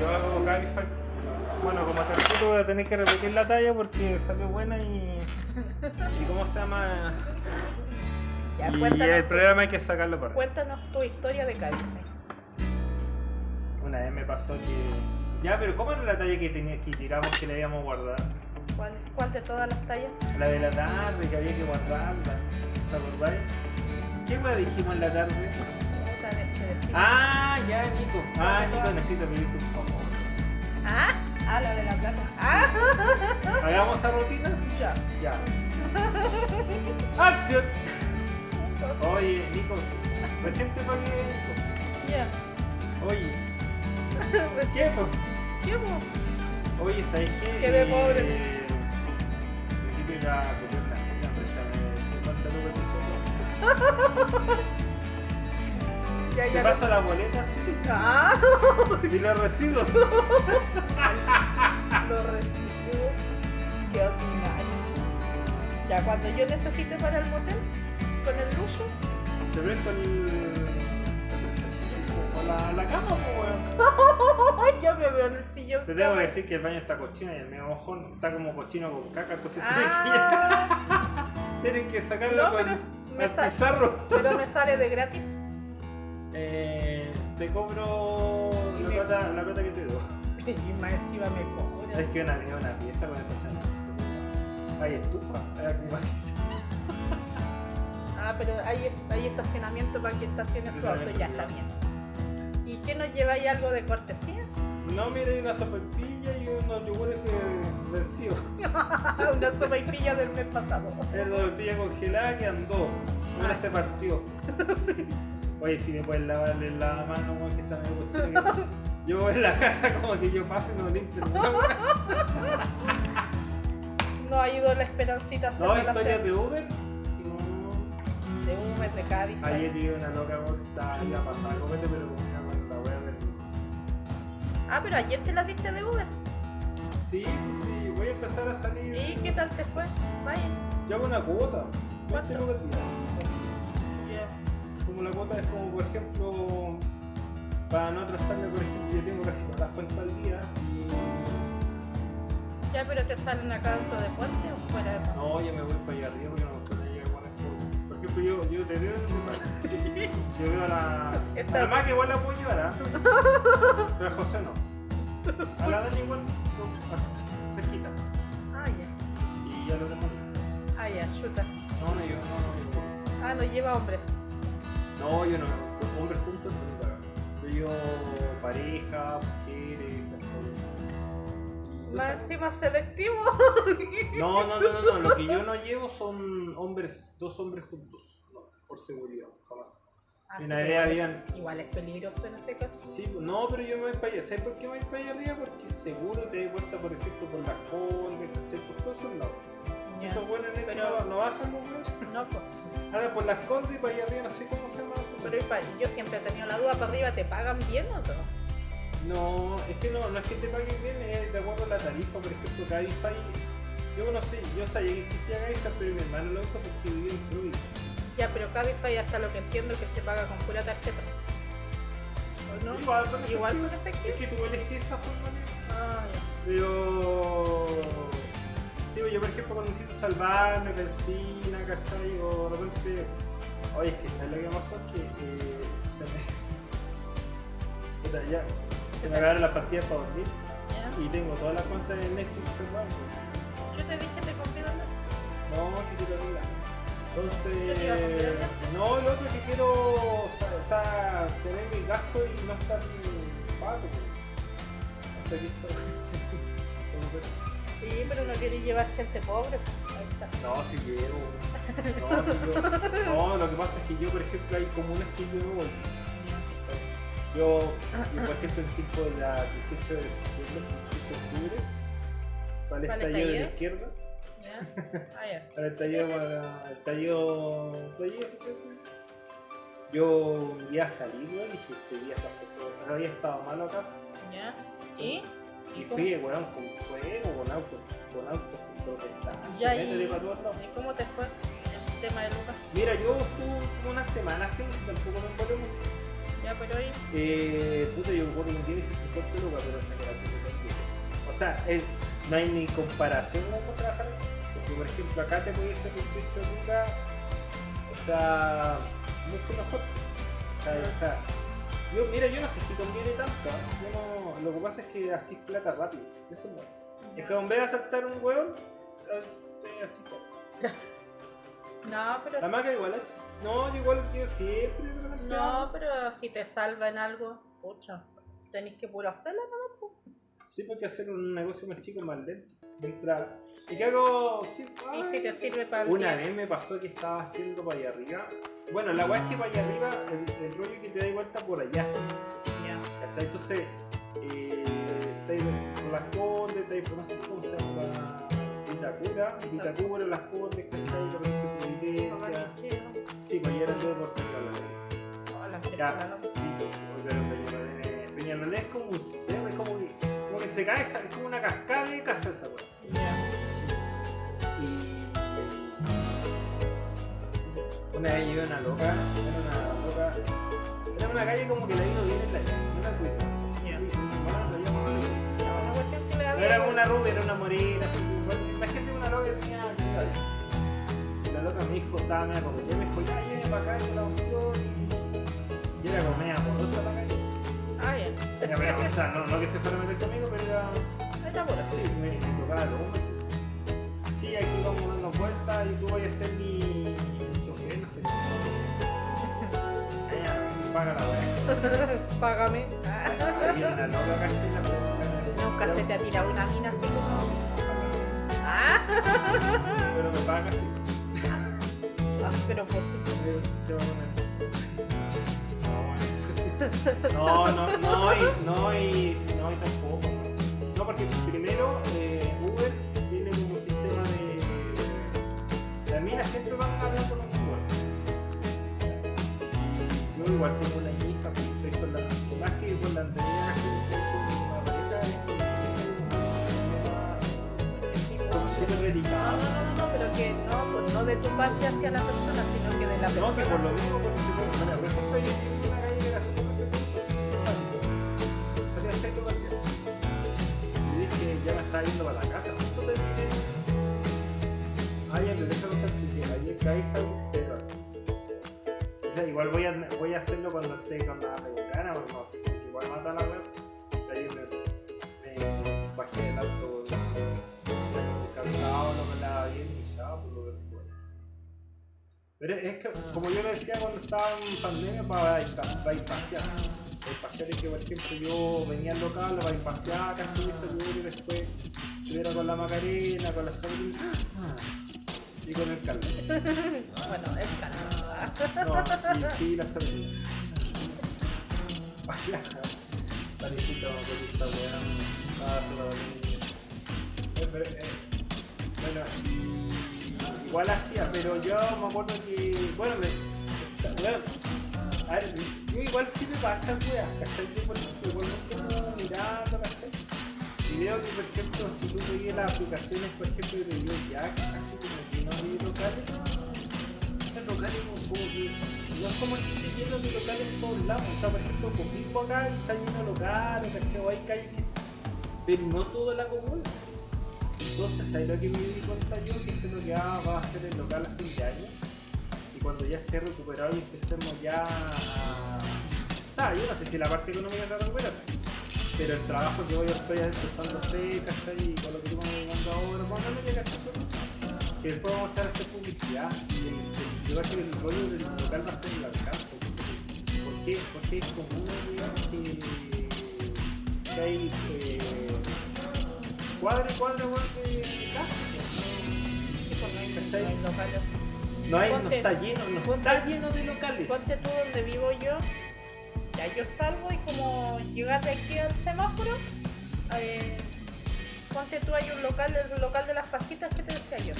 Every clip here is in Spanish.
yo hago Cabify. Bueno, como te voy a tener que repetir la talla porque salió buena y. ¿Y cómo se llama? Ya, y el programa hay que sacarlo para. Cuéntanos tu historia de Cabify. Una vez me pasó que. Ya, pero ¿cómo era la talla que, tenía, que tiramos que le habíamos guardado? ¿Cuál, de todas las tallas? La de la tarde, que había que guardarla. ¿Te acordáis? ¿Qué más dijimos en la tarde? Ah, ya, Nico. Ah, Nico, necesito pedirte un favor. ¿Ah? Ah, la de la plata. Ah, ¿Hagamos esa rutina? ya. Ya. ¡Acción! Oye, Nico, recién te pagué, Nico. Ya. Oye, ¿qué, po? ¿Qué, po? Oye, ¿sabes qué? Quedé Eh, pobre. Necesito ir a comer una comida, préstame 50 lucas Ya, ¿Te ya. pasa la boleta? Ah, ¿Y los residuos? lo recibo. Qué ordinario. Ya, cuando yo necesite para el motel, con el lujo, Te presto el... o la, la cama, weón. yo me veo en el sillón. Te tengo que decir que el baño está cochino y el mío mojón está como cochino con caca, entonces Ah, tienen que sacarlo No, con me el sa- pizarro. pero me sale de gratis. Eh, te cobro Y la plata, la plata que te doy. Y más encima me cobra. Es que una, es una pieza con esta Hay estufa, hay. Ah, pero hay, hay estacionamiento para que estacione su auto, ya está bien. ¿Y qué nos lleváis algo de cortesía? No, hay una sopepilla y unos yogures que vencidos. Una sopa y pilla del mes pasado. Es una sopepilla congelada que andó. Una Ah. se partió. Oye, si me puedes lavarle la mano, weón, que está medio cochino. que- Yo voy en la casa como que yo paso y no limpio. ¿no? Ido la esperancita a No, la historias de Uber. No. de Humes, de Cádiz. Ayer vi una loca vuelta ya pasada copete, pero con la wea del. Ah, pero ayer te las diste de Uber. Sí, sí, voy a empezar a salir. ¿Y qué tal te fue? Vaya. Yo hago una cuota. ¿Cuánto? 20 lucas día. Como la cuota es como, por ejemplo, para no atrasarme, por ejemplo, yo tengo casi todas las cuentas al día y. Ya, pero te salen acá dentro de puente o fuera de puente. No, yo me voy para allá arriba porque no me gusta llegar con esto. Por ejemplo, yo, yo te veo en. Yo veo a la. A la más que igual la puedo llevar, ¿ah? Pero a José no. A la Dani igual, no, cerquita. Ah, ya. Y ya lo tengo. Ah, ya, chuta. No, no, yo no, no, Ah, no lleva hombres. No. No, yo no. Los hombres juntos no. Yo llevo pareja, mujeres, Más cosas- encima selectivo. No, no, no, no, no. Lo que yo no llevo son hombres, dos hombres juntos. No, por seguridad, jamás. Una que vez igual, habían. es, igual es peligroso en ese caso. Sí, no, pero yo me voy para allá. ¿Sabes por qué me voy para allá arriba? Porque seguro te doy vuelta, por ejemplo, por las colgas, ¿cachai? Por todos esos buenos en no, no bajan los buenos. No, pues. Ahora por las condes y para allá arriba, no sé cómo se llama eso. Pero yo siempre he tenido la duda, ¿para arriba te pagan bien o no? No, es que no, no es que te paguen bien, es de acuerdo a la tarifa, por ejemplo, Cabify. Yo no sé, yo sabía que existía Cabify, pero mi hermano lo usa porque vivía en Florida. Ya, pero Cabify hasta lo que entiendo que se paga con pura tarjeta. ¿O no? Igual con efectivo. Igual con Es que tú eliges esa forma de... Ah, ya. Pero. Sí, yo por ejemplo cuando necesito salvarme, benzina, ¿cachai? O de repente. Oye, es que ¿sabes lo que pasó? Que eh, se me. Ya. Se me acabaron las pastillas para dormir Ya. y tengo todas las cuentas de Netflix salvadas. Yo te dije, te compré dónde. No, que. Entonces. ¿Qué te iba a comprar? No, lo otro que quiero. O sea, tener mi gasto y no estar pato. Hasta aquí. Sí, pero no queréis llevar gente pobre. Ahí está. No, si llevo. No, si yo- no, lo que pasa es que yo, por ejemplo, hay comunas que yo no voy. Yo, yo, por ejemplo, en tiempo de la 18 de septiembre, 18 de octubre, para el ¿Para el estallido de la izquierda, ¿Ya? Ah, ya. para el estallido, para el estallido, estallido social, yo un día salí, weón, y dije, este día pasé todo. Había estado malo acá, ¿Ya? ¿Y? Y fui, weón, con fuego, con autos, con autos, con protestantes, Ya, y-. ¿Y cómo te fue el tema de Lucas? Mira, yo estuve como una semana haciendo tampoco me envolé mucho. Ya, pero hoy. Eh, puta, yo que un día hice 50 lucas, pero chucha también. O sea, es, no hay ni comparación con trabajar. Porque, por ejemplo, acá te puede ser un de lucas, o sea, mucho mejor. O sea, o sea, yo, mira, yo no sé si conviene tanto. no, lo que pasa es que así es plata rápido. Eso es bueno. Es que en vez de saltar un hueón, este, así. No, pero. La maca igual, ¿eh? No, yo igual yo siempre. No, pero si te salva en algo, pucha, tenéis que puro hacerla, ¿no? Sí, porque hacer un negocio más chico más lento. Mientras. ¿Y qué hago? Sí, Y ay, si te sirve para Una vez me pasó que estaba haciendo para allá arriba. Bueno, la weá es que para allá arriba, el, el rollo que te da vuelta por allá. Ya. ¿Cachai? Entonces, eh, estáis por las condes, estáis por no sé cómo se llama. Vitacura, Vitacura, las condes, ¿cachai? Por la iglesia. Sí, pues ya era todo por Peñalolén. Ya, sí, pues, es- Peñalolén es como un cerro, es como que, como que se cae, es como una cascada de casa esa weá. Ya. Y una vez llevé una loca, era una loca, era una calle como que la ido bien en la calle, no la. Ya. Sí, No era como una rubia, era una morena, así, imagínate una loca que tenía. Y la loca me dijo, estaba media como, me dijo, ya viene para acá, y la mostró y, y era como media amorosa bien. Ya, pero, o sea, no, no que se fuera a meter conmigo, pero era, Está puro. sí, me, me tocaba hombro. así. Sí, aquí vamos dando vueltas y tú vas a ser mi chofer, no sé. Paga la wea. Págame. Ahí en la loca caché la Nunca se te ha tirado una mina así como. Ah, Pero me paga sí. Ah, pero por supuesto. Te voy a poner. No, no, no, y, no, y, no, y tampoco. No, porque primero eh, Uber tiene como un sistema de. Las minas siempre van a hablar con los Uber. Y yo igual tengo una hija, pues, estoy con la. Más que con la súper No, no, no, pero que no, pues no de tu parte hacia la persona, sino que de la persona. No, que por lo mismo, porque se Ah, ya, pero déjame contar que caí salí cero así. O sea, igual voy a, voy a hacerlo cuando esté con la republicana, o no, porque igual mata la web. Ayer me, me bajé del auto, cansado, no me la bien y ya, por lo que. Pero es que, como yo lo decía cuando estaba en pandemia, para bypasear. Bypasear es que, por ejemplo, yo venía al local, lo bypaseaba, casi me saludé y después estuviera con la Macarena, con la Sabrina y con el Carlos. Bueno, es calma. No, y sí, la Sabrina. Parejito, con esta weá. Ah, se dolí. Eh, Bueno, igual hacía, pero yo me acuerdo que. Bueno, me. weón, a ver, yo igual sirve para estas weas, ¿cachai? Yo por ejemplo, igual me como mirando. Y veo que, por ejemplo, si tú veías las aplicaciones, por ejemplo, de ya, así como que no vi locales, esos locales como, que no es como que esté lleno de locales por todos lados. O sea, por ejemplo, Coquimbo acá está lleno de locales, ¿cachai? Hay calles que. Pero no toda la comuna. Entonces, ahí lo que me di cuenta yo que eso es lo que va a hacer el local a fin de año. Y cuando ya esté recuperado y empecemos ya a. O sea, yo no sé si la parte económica está recuperada. Pero el trabajo que voy a estoy empezando a hacer, ¿cachai? Y con lo que tú me dando ahora, vamos a darle, ¿cachai? Que después vamos a hacer, hacer publicidad. Y el- Yo creo que el rollo del local va a ser el alcance. ¿Por qué? Porque es como una digamos que, que hay eh, cuadra y cuadra de hay, ¿Cachai? no hay. No, está lleno, no está lleno de locales. Ponte tú donde vivo yo, ya yo salgo y como llegas de aquí al semáforo, eh, ponte tú hay un local, el local de las fajitas que te decía yo.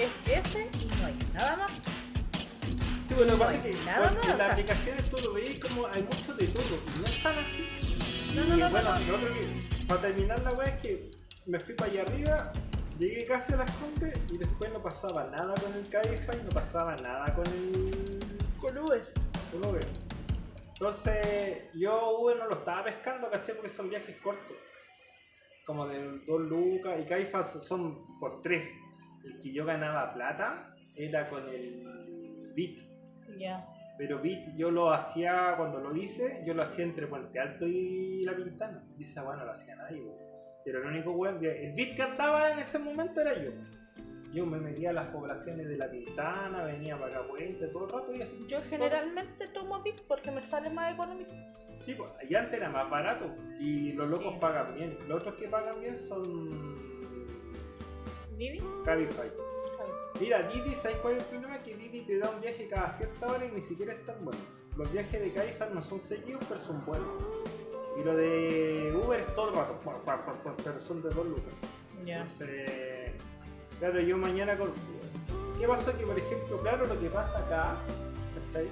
Es ese y no hay nada más. Sí, bueno, lo que No pasa es que nada más, en o las sea. aplicaciones tú lo veis como hay mucho de todo y no es tan así. No, y no, no, bueno, no, no. lo otro que, para terminar la weá es que me fui para allá arriba, llegué casi a las Condes y después no pasaba nada con el Cabify, no pasaba nada con el. Con Uber. con Uber. Entonces, yo Uber no lo estaba pescando, caché, porque son viajes cortos. como de 2 lucas, y Caifas son por 3. El que yo ganaba plata era con el Bit. Ya. Pero Bit yo lo hacía, cuando lo hice, yo lo hacía entre Puente Alto y La Pintana. Y esa weá no lo hacía nadie. Pero el único weón que. El Bit que andaba en ese momento era yo. Yo me metía a las poblaciones de La Pintana, venía para acá Puente todo el rato y así. Yo generalmente tomo VIP porque me sale más económico. Sí, pues, y antes era más barato y los locos Sí. pagan bien. Los otros que pagan bien son ¿Vivi? Cabify. Mira, Didi, ¿sabes cuál es el problema? Que Didi te da un viaje cada cierta hora y ni siquiera es tan bueno. Los viajes de Cabify no son seguidos, pero son buenos. Y lo de Uber es todo el rato, pero son de dos lucas. Ya. Entonces, claro, yo mañana con... ¿Qué pasa? Que por ejemplo, claro, lo que pasa acá, ¿cachai?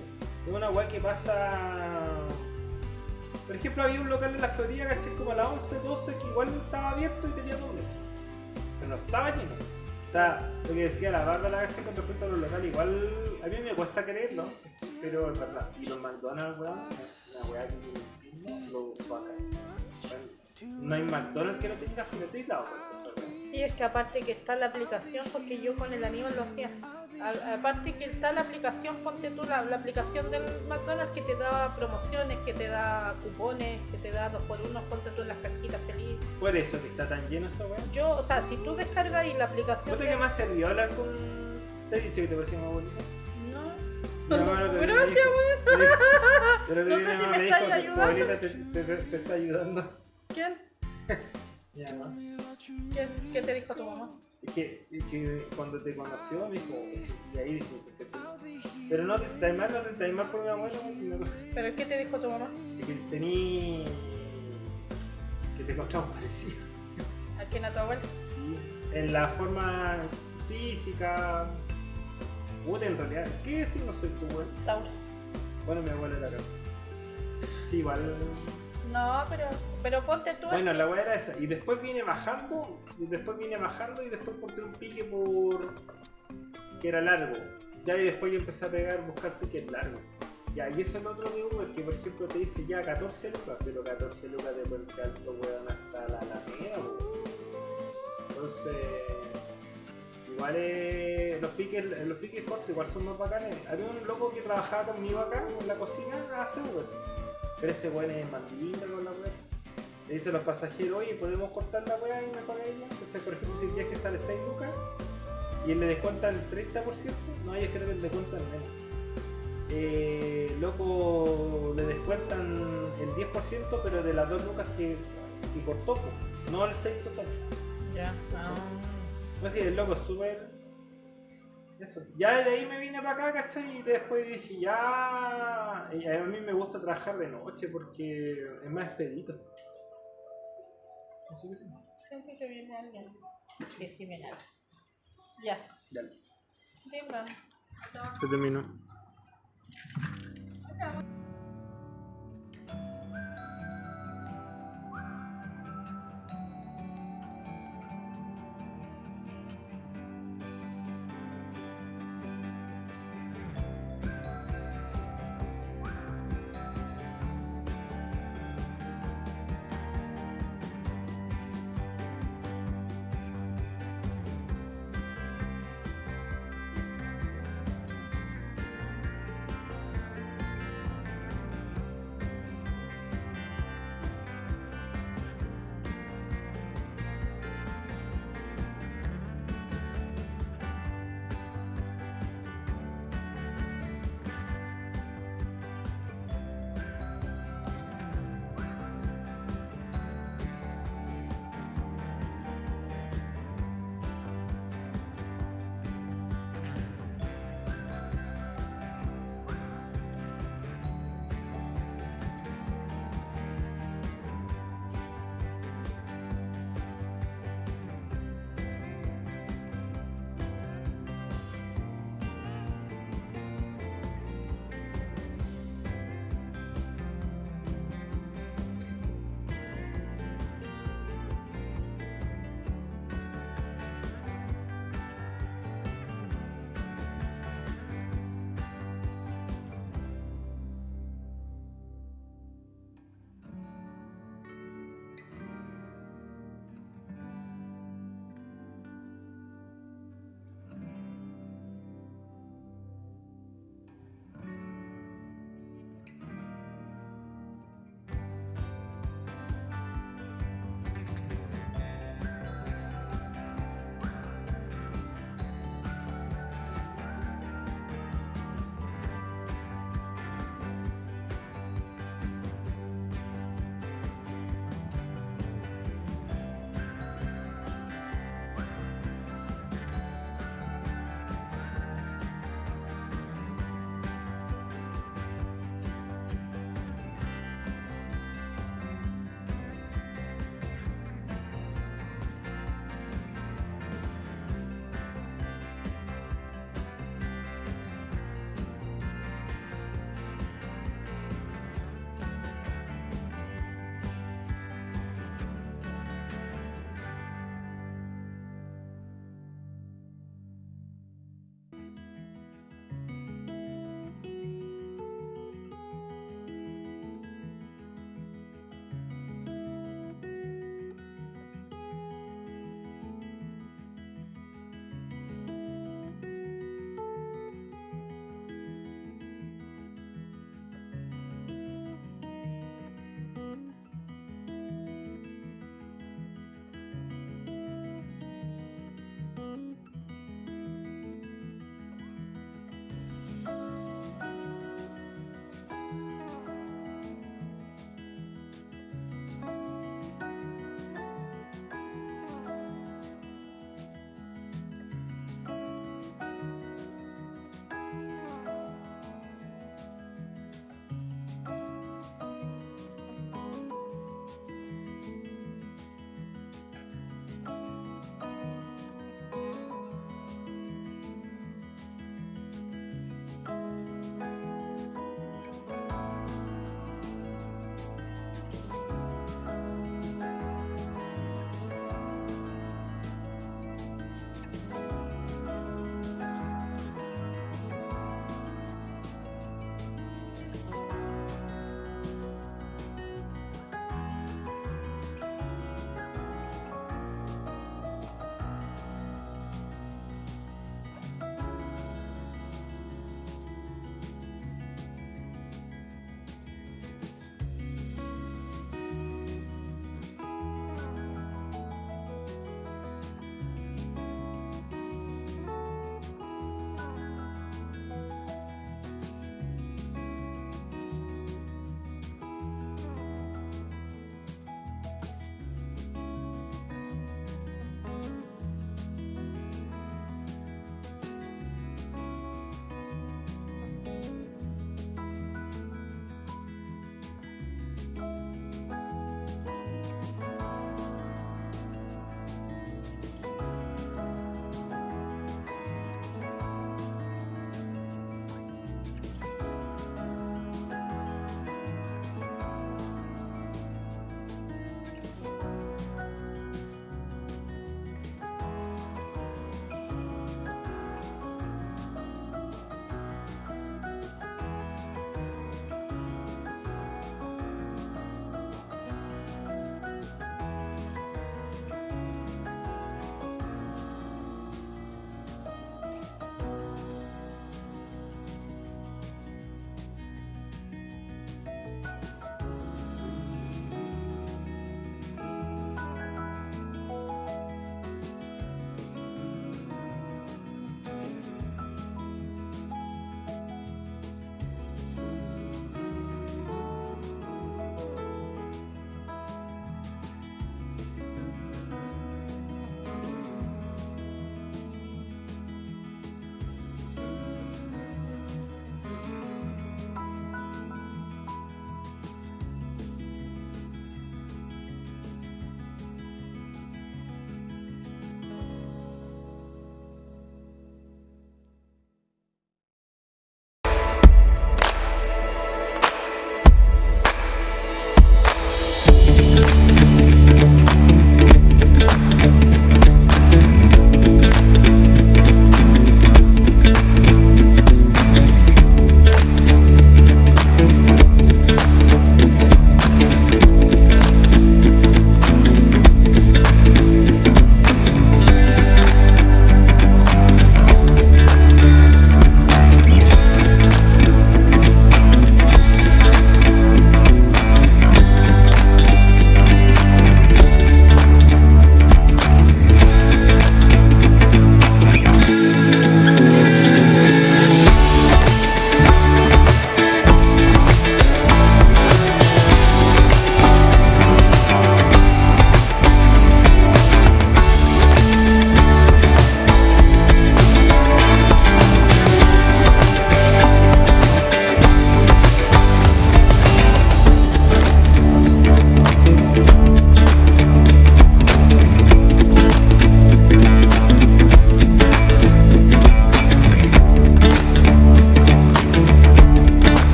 Es una weá que pasa... Por ejemplo, había un local en la Florida, ¿cachai? Como a las 11, 12, que igual estaba abierto y tenía dos meses. Pero no estaba lleno. O sea, lo que decía la Bárbara, ¿cachai? Con respecto a los locales, igual a mí me cuesta creerlo, pero es verdad. Y los McDonald's, weón, es una weá que lo va a. No hay McDonald's que no tenga filetita, weón. Sí, es que aparte que está la aplicación, porque yo con el Aníbal lo hacía. A- aparte que está la aplicación, ponte tú la, la aplicación del McDonald's que te da promociones, que te da cupones, que te da dos por uno, ponte tú en las cajitas feliz. Por eso que está tan lleno esa weá. Yo, o sea, si tú descargas y la aplicación. ¿Puta de- que me ha servido hablar con. ¿Te he dicho que te parecía más bonita? No. Que me Gracias, me Pero No sé si me ayudando. te, te- te- te está ayudando. ¿Quién? ¿Qué, qué te dijo tu mamá? Es que, es que cuando te conoció me dijo, y ahí dije, acepté. Pero no te mal, no te mal por mi abuelo, sino ¿Pero qué te dijo tu mamá? que tení. que te encontramos parecido. ¿A quién a tu abuela? Sí. En la forma física. Puta, en realidad, ¿qué si no soy tu abuelo? Tauro. Bueno, mi abuelo era cáncer. Sí, igual. No, pero, pero ponte tú. Bueno, la weá era esa. Y después viene bajando, y después viene bajando, y después porté un pique por. que era largo. Ya, y después yo empecé a pegar, buscar piques largos. Ya, y eso es lo otro de Uber, que por ejemplo te dice ya 14 lucas, pero 14 lucas de Puente Alto, weón, hasta la Alameda. Entonces. Igual es, los piques, los piques cortos igual son más bacanes. Había un loco que trabajaba conmigo acá en la cocina hace Uber. Pero ese weón es lindo con la weá. Le dice a los pasajeros, oye, podemos cortar la weá y me paga ella. Entonces, por ejemplo, si el viaje sale 6 lucas y le descuentan el 30%, no, ellos creo que le descuentan menos. Eh, loco, le descuentan el 10%, pero de las 2 lucas que, que cortó, no el 6 total. Ya. Ah. Pues sí, el loco es súper. Ya de ahí me vine para acá, ¿cachai? Y después dije, ya. A mí me gusta trabajar de noche porque es más expedito. Así que sí. Siempre que viene alguien que sí me lave. Ya. Dale. Venga. Se terminó.